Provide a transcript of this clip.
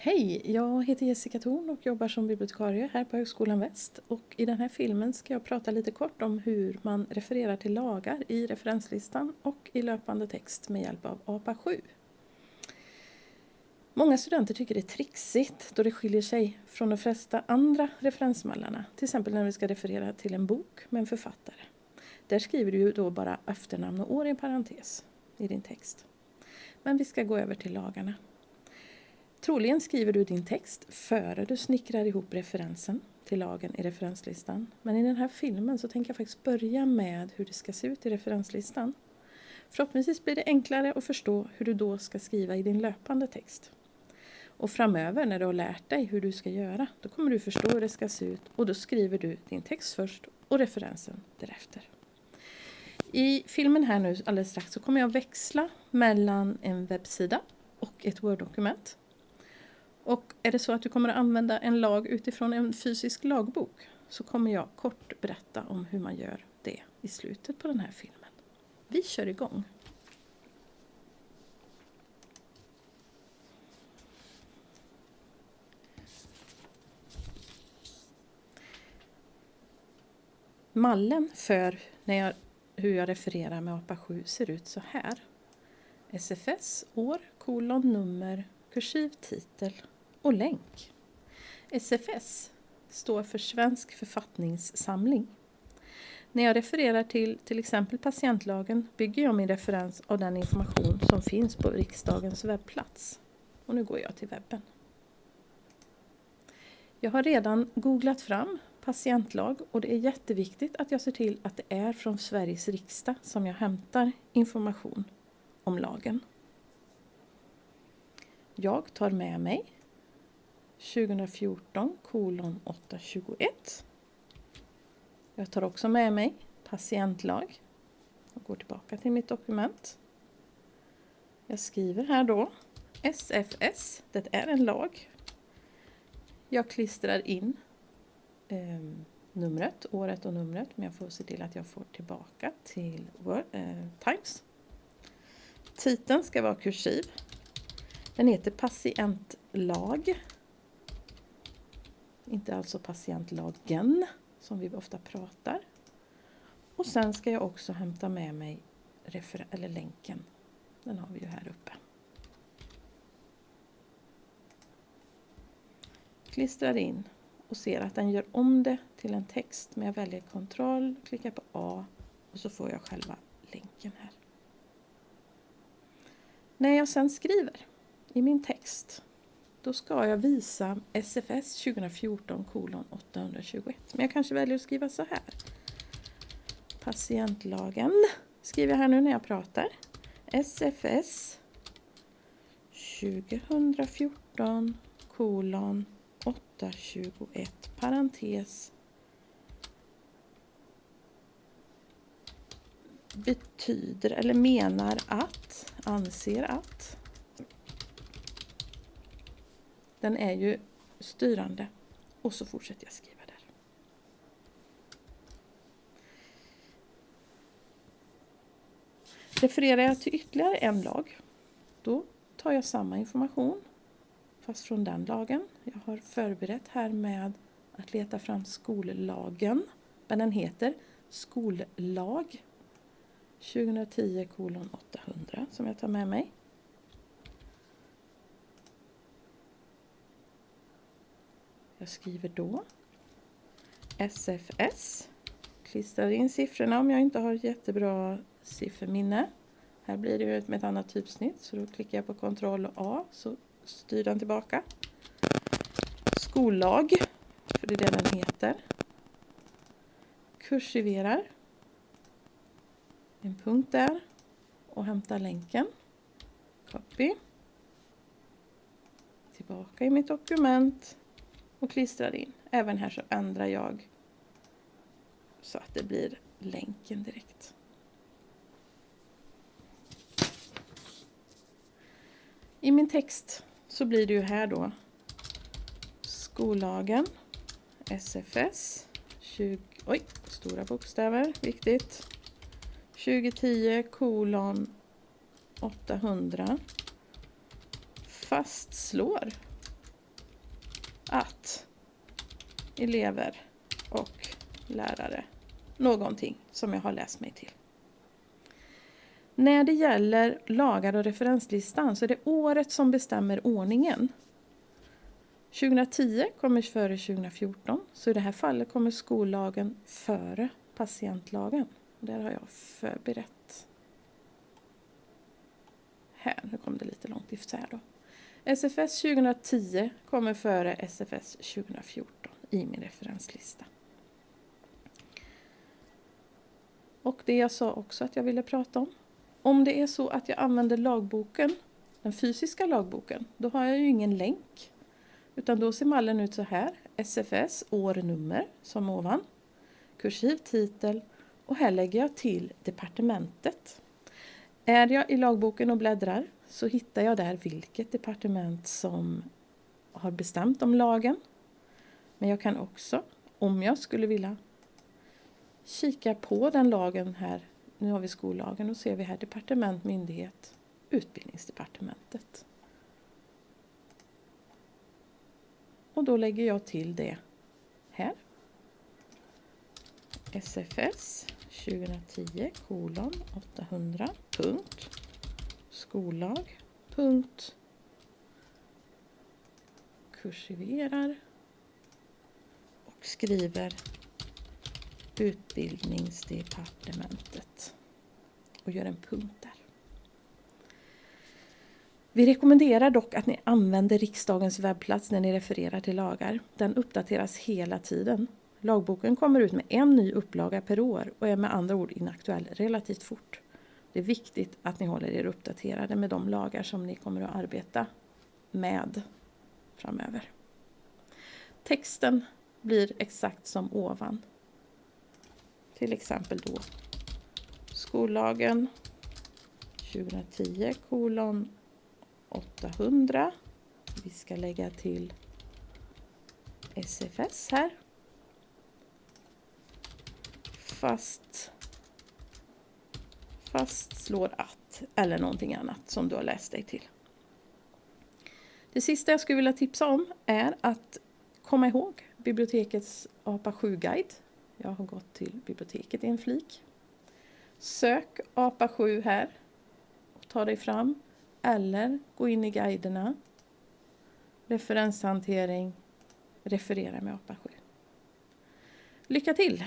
Hej, jag heter Jessica Thorn och jobbar som bibliotekarie här på Högskolan Väst. Och I den här filmen ska jag prata lite kort om hur man refererar till lagar i referenslistan och i löpande text med hjälp av APA 7. Många studenter tycker det är trixigt då det skiljer sig från de flesta andra referensmallarna. Till exempel när vi ska referera till en bok med en författare. Där skriver du ju då bara efternamn och år i en parentes i din text. Men vi ska gå över till lagarna. Troligen skriver du din text före du snickrar ihop referensen till lagen i referenslistan. Men i den här filmen så tänker jag faktiskt börja med hur det ska se ut i referenslistan. Förhoppningsvis blir det enklare att förstå hur du då ska skriva i din löpande text. Och framöver när du har lärt dig hur du ska göra, då kommer du förstå hur det ska se ut och då skriver du din text först och referensen därefter. I filmen här nu alldeles strax så kommer jag växla mellan en webbsida och ett Word-dokument. Och är det så att du kommer att använda en lag utifrån en fysisk lagbok så kommer jag kort berätta om hur man gör det i slutet på den här filmen. Vi kör igång! Mallen för när jag, hur jag refererar med APA 7 ser ut så här. SFS, år, kolon, nummer, kursiv titel och länk. SFS står för Svensk författningssamling. När jag refererar till till exempel patientlagen bygger jag min referens av den information som finns på riksdagens webbplats. Och nu går jag till webben. Jag har redan googlat fram patientlag och det är jätteviktigt att jag ser till att det är från Sveriges riksdag som jag hämtar information om lagen. Jag tar med mig 2014 kolon 821. Jag tar också med mig patientlag och går tillbaka till mitt dokument. Jag skriver här då SFS, det är en lag. Jag klistrar in eh, numret, året och numret men jag får se till att jag får tillbaka till Word, eh, Times. Titeln ska vara kursiv. Den heter patientlag inte alltså patientlagen som vi ofta pratar. Och sen ska jag också hämta med mig eller länken. Den har vi ju här uppe. Klistrar in och ser att den gör om det till en text. Men jag väljer kontroll, klickar på A och så får jag själva länken här. När jag sen skriver i min text då ska jag visa SFS 2014 kolon 821. Men jag kanske väljer att skriva så här. Patientlagen skriver jag här nu när jag pratar. SFS 2014 kolon 821 parentes betyder eller menar att, anser att den är ju styrande. Och så fortsätter jag skriva där. Refererar jag till ytterligare en lag, då tar jag samma information fast från den lagen. Jag har förberett här med att leta fram skollagen, men den heter skollag 2010 kolon 800 som jag tar med mig. Jag skriver då SFS. Klistrar in siffrorna om jag inte har jättebra sifferminne. Här blir det med ett annat typsnitt så då klickar jag på Ctrl A så styr den tillbaka. Skollag, för det är det den heter. Kursiverar. En punkt där och hämtar länken. Copy. Tillbaka i mitt dokument och klistrar in. Även här så ändrar jag så att det blir länken direkt. I min text så blir det ju här då skollagen SFS 20, oj, stora bokstäver, viktigt. 2010 kolon 800 fastslår att elever och lärare någonting som jag har läst mig till. När det gäller lagar och referenslistan så är det året som bestämmer ordningen. 2010 kommer före 2014 så i det här fallet kommer skollagen före patientlagen. Där har jag förberett. Här, nu kom det lite långt isär då. SFS 2010 kommer före SFS 2014 i min referenslista. Och det jag sa också att jag ville prata om. Om det är så att jag använder lagboken, den fysiska lagboken, då har jag ju ingen länk. Utan då ser mallen ut så här. SFS, årnummer som ovan. Kursiv titel och här lägger jag till departementet. Är jag i lagboken och bläddrar så hittar jag där vilket departement som har bestämt om lagen. Men jag kan också, om jag skulle vilja, kika på den lagen här. Nu har vi skollagen och ser vi här departement, myndighet, utbildningsdepartementet. Och då lägger jag till det här. SFS 2010 kolon 800 punkt skollag punkt kursiverar och skriver Utbildningsdepartementet och gör en punkt där. Vi rekommenderar dock att ni använder riksdagens webbplats när ni refererar till lagar. Den uppdateras hela tiden. Lagboken kommer ut med en ny upplaga per år och är med andra ord inaktuell relativt fort. Det är viktigt att ni håller er uppdaterade med de lagar som ni kommer att arbeta med framöver. Texten blir exakt som ovan. Till exempel då skollagen 2010 kolon 800. Vi ska lägga till SFS här. Fast fastslår att eller någonting annat som du har läst dig till. Det sista jag skulle vilja tipsa om är att komma ihåg bibliotekets APA 7-guide. Jag har gått till biblioteket i en flik. Sök APA 7 här och ta dig fram eller gå in i guiderna. Referenshantering, referera med APA 7. Lycka till!